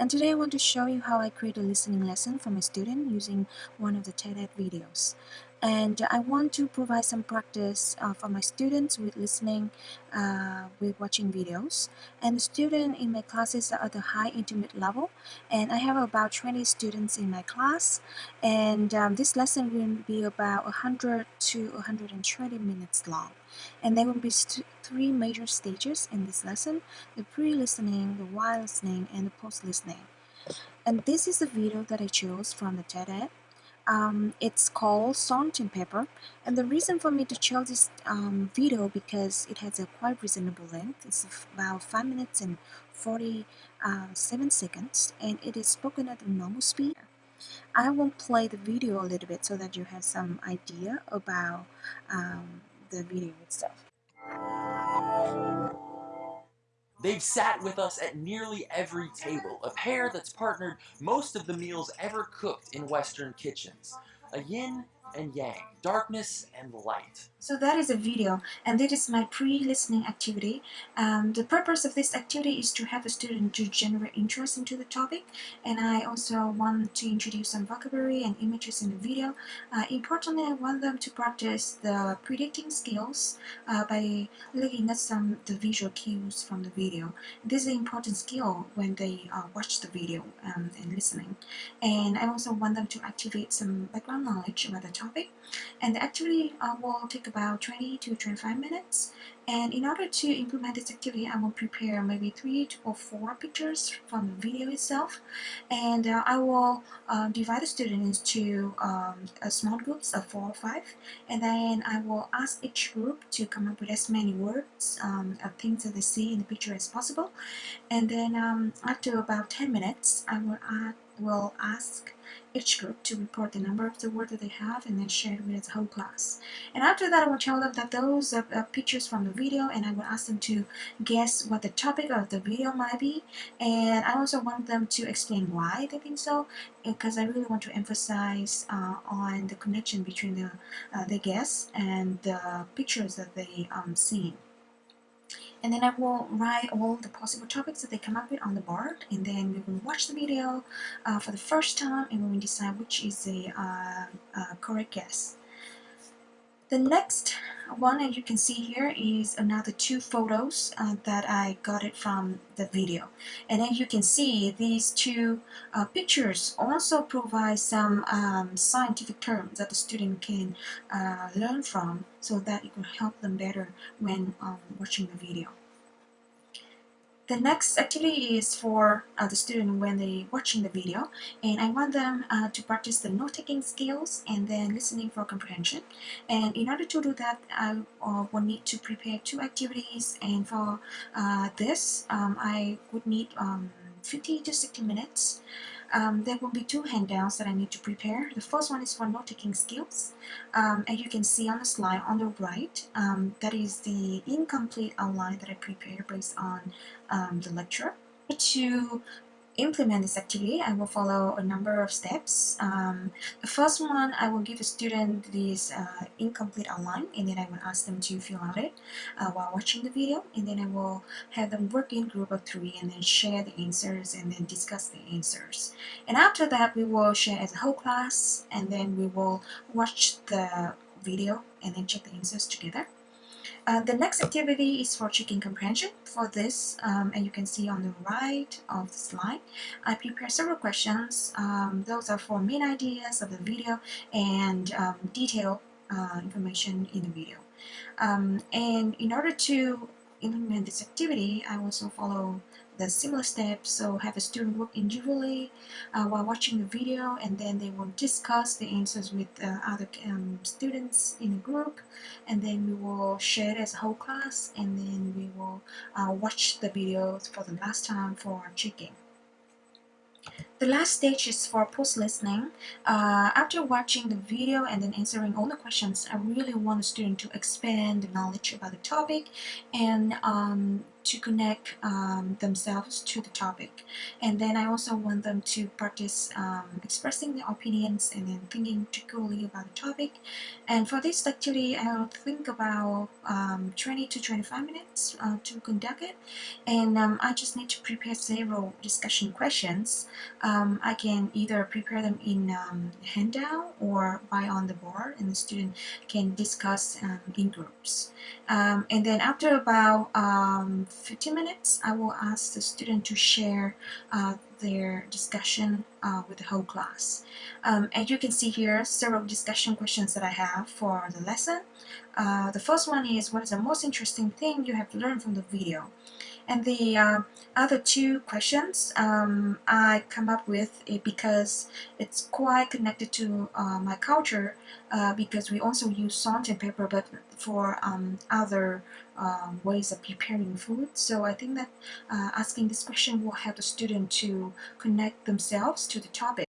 and today I want to show you how I create a listening lesson for my student using one of the TED Ed videos and I want to provide some practice uh, for my students with listening uh, with watching videos. And the student in my classes are at the high intermediate level and I have about 20 students in my class. And um, this lesson will be about 100 to 120 minutes long. And there will be three major stages in this lesson the pre-listening, the while listening and the post-listening. And this is the video that I chose from the TED um, it's called and Pepper. And the reason for me to choose this um, video because it has a quite reasonable length. It's about 5 minutes and 47 uh, seconds and it is spoken at a normal speed. I will play the video a little bit so that you have some idea about um, the video itself They've sat with us at nearly every table, a pair that's partnered most of the meals ever cooked in Western kitchens. A yin and yang, darkness and light. So that is a video and that is my pre-listening activity. Um, the purpose of this activity is to have the student to generate interest into the topic and I also want to introduce some vocabulary and images in the video. Uh, importantly, I want them to practice the predicting skills uh, by looking at some the visual cues from the video. This is an important skill when they uh, watch the video um, and listening. And I also want them to activate some background knowledge about the topic and the activity uh, will take about 20 to 25 minutes and in order to implement this activity I will prepare maybe three or four pictures from the video itself. And uh, I will uh, divide the students into um, small groups of four or five. And then I will ask each group to come up with as many words um, of things that they see in the picture as possible. And then um, after about 10 minutes I will, will ask each group to report the number of the words that they have and then share it with the whole class. And after that, I will tell them that those are, are pictures from the video and I will ask them to guess what the topic of the video might be. And I also want them to explain why they think so because I really want to emphasize uh, on the connection between the, uh, the guess and the pictures that they um, see and then I will write all the possible topics that they come up with on the board and then we will watch the video uh, for the first time and we will decide which is the uh, uh, correct guess. The next one as you can see here is another two photos uh, that I got it from the video and as you can see these two uh, pictures also provide some um, scientific terms that the student can uh, learn from so that it will help them better when um, watching the video. The next activity is for uh, the student when they watching the video and I want them uh, to practice the note-taking skills and then listening for comprehension. And in order to do that I uh, will need to prepare two activities and for uh, this um, I would need um, 50 to 60 minutes um, there will be two handouts that I need to prepare. The first one is for note-taking skills. Um, and you can see on the slide on the right, um, that is the incomplete outline that I prepared based on um, the lecture. To implement this activity, I will follow a number of steps. Um, the first one, I will give a student this uh, incomplete outline and then I will ask them to fill out it uh, while watching the video and then I will have them work in group of three and then share the answers and then discuss the answers. And after that, we will share as a whole class and then we will watch the video and then check the answers together. Uh, the next activity is for checking comprehension. For this, um, and you can see on the right of the slide, I prepare several questions. Um, those are for main ideas of the video and um, detailed uh, information in the video. Um, and in order to implement this activity, I also follow the similar steps. So have a student work individually uh, while watching the video and then they will discuss the answers with uh, other um, students in a group and then we will share it as a whole class and then we will uh, watch the videos for the last time for checking. The last stage is for post-listening. Uh, after watching the video and then answering all the questions, I really want the student to expand the knowledge about the topic and um, to connect um, themselves to the topic. And then I also want them to practice um, expressing their opinions and then thinking critically about the topic. And for this activity, I'll think about um, 20 to 25 minutes uh, to conduct it. And um, I just need to prepare several discussion questions. Um, I can either prepare them in um, handout or by on the board and the student can discuss in groups. and then after about 15 minutes, I will ask the student to share uh, their discussion uh, with the whole class. Um, and you can see here several discussion questions that I have for the lesson. Uh, the first one is what is the most interesting thing you have learned from the video? And the uh, other two questions um, I come up with it because it's quite connected to uh, my culture uh, because we also use salt and pepper but for um, other um, ways of preparing food. So I think that uh, asking this question will help the student to connect themselves to the topic.